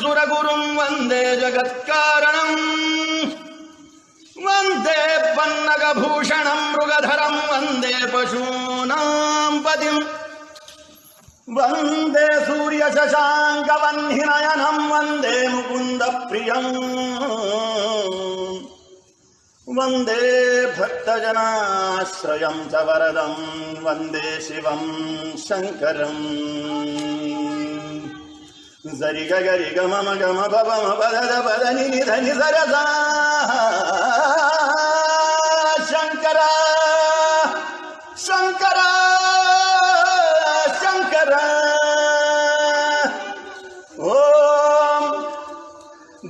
सुरगुरुं वन्दे जगत्कारणम् वन्दे पन्नगभूषणं मृगधरं वन्दे पशूनां पतिम् वन्दे सूर्यशशाङ्कवन्निनयनं वन्दे मुकुन्दप्रियम् वन्दे भक्तजनाश्रयं च वरदं वन्दे शिवं शङ्करम् zari ga gari ga mama ga ma baba ma bada da bada ni ni da ni zara za shankara shankara shankara om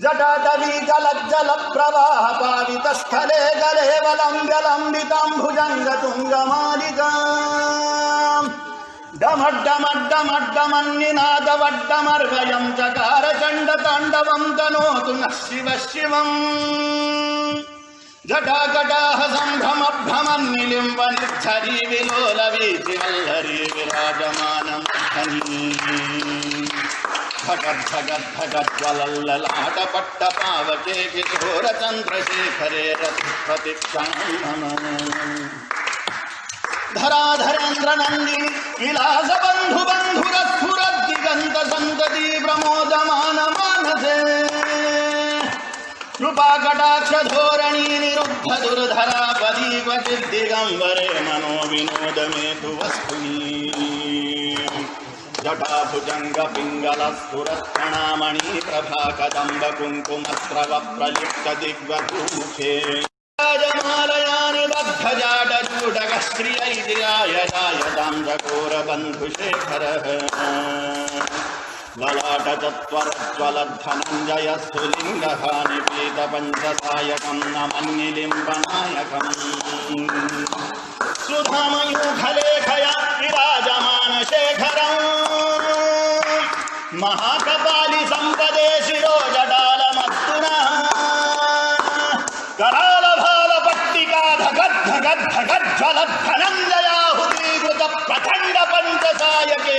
जटाटवी गलज्जलप्रवाहपावितस्थले गले बलं जलम्बितं भुजङ्गतुङ्गमालिका డమడ్డమడ్డమడ్డమన్నినాదవడ్డమర్వయం చకార చండ తాండవం తనోతు నః శివ శివం జటాకటాహ సంభ్రమభ్రమన్నిలింబ నిర్ధరీ విలోల వీతి వల్లరీ విరాజమానం భగద్భగద్భగద్వలల్లలాట పట్ట పావకే కిశోర చంద్రశేఖరే రథపతి క్షణం धराधरेन्द्र नंदी विलास बंधु बंधुर सुर दिगंत संतति प्रमोद मान मानसे कृपा कटाक्ष धोरणी निरुद्ध दुर्धरा पदी क्वचित दिगंबरे मनो विनोद में तु वस्तुनी जटाभुजंग पिंगल स्फुरणामणि प्रभा कदंब कुंकुमस्रव प्रलिप्त दिग्वधूषे य राय दां जगोरबन्धुशेखर लयाट चत्वरत्वलब्धमञ्जय सुलिङ्गः निवेदपञ्चसायकं न मन् निलिम्बनायकम् सुखममुखलेखयाजमानशेखर महाप्रभा ఘటఘటజ్వల प्रखंड पंच పంచసాయకే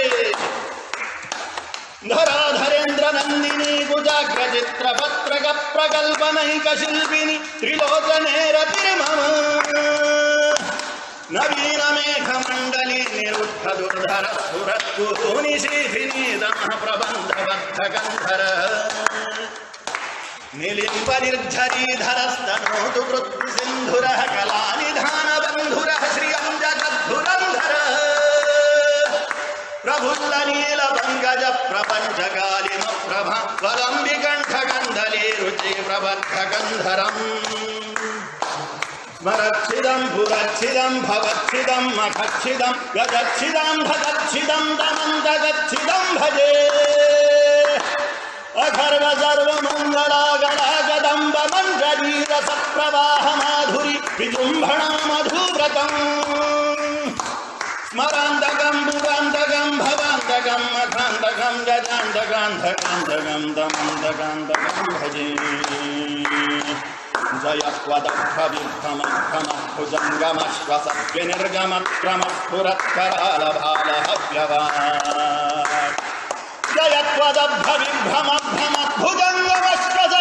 धराधरेन्द्र नंदिनी कुजाग्र चित्र पत्रक प्रकल्पनैक शिल्पिनी त्रिलोचने रतिर्मम नवीन मेघमण्डली निरुद्ध दुर्धर सुरत्तु प्रबंध दमः प्रबन्धबद्धकन्धर निलिपरिर्झरीधरस्तनोतु कृत्तिसन्धुरः कलानिधानबन्धुरः श्रियं जगद्धुगन्धर प्रभुल्लनीलवङ्गज प्रपञ्चकारिमप्रभम्बिकण्ठगन्धले रुचि प्रबन्धगन्धरम् स्मरक्षिदं भुगच्छिदं भवक्षिदं मखक्षिदं गिदम्भक्षिदं तमं दगच्छिदं भजे प्रवाह माधुरी विजृंभण मधुव्रतम स्मरांदगम बुगांधकम भवांदगम मथांधकम गजांधकांधकांधकांधकम दमांधकांधकम भजे जय जयत्वदग्भविभ्रमभ्रमभुजङ्गमश्वसद्विनिर्गमक्रमस्फुरत्करालभालहव्यवा जयत्वदग्भविभ्रमभ्रमभुजङ्गमश्वस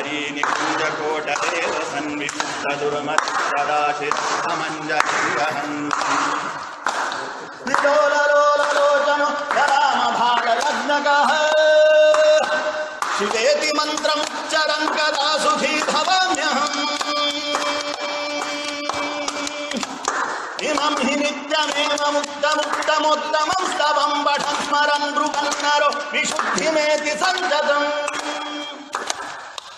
हरि निकुञ्जकोटदेव सन्विमुक्तदुर्मत्सदाशिरमञ्जलिहन् विलोललोललोचन रामभागयज्ञकः शिवेति मन्त्रमुच्चरन् कदा इमं हि नित्यमेव मुक्तमुक्तमुत्तमं स्तवं स्मरन् ब्रुवन्नरो विशुद्धिमेति सञ्जतम्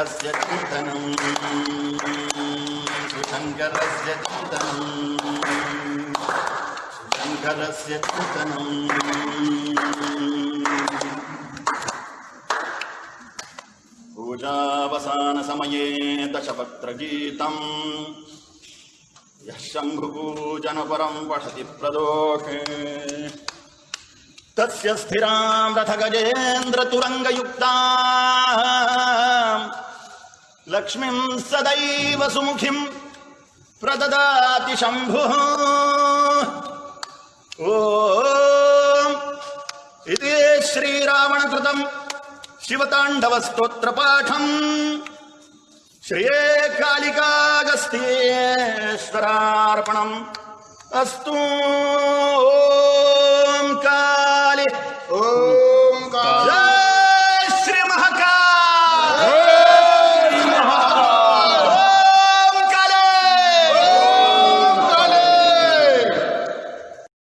शङ्करस्य कीर्तनम् शङ्करस्य कीर्तनम् शङ्करस्य कीर्तनम् पूजावसानसमये दशपत्रगीतम् यः शम्भुपूजनपरम् पठति प्रदोषे तस्य स्थिरां रथगजेन्द्रतुरङ्गयुक्ताः लक्ष्मीम् सदैव सुमुखिं प्रददाति शम्भुः ॐ इति श्रीरावणकृतम् शिवताण्डवस्तोत्रपाठम् श्रिये कालिकागस्तेश्वरार्पणम् अस्तु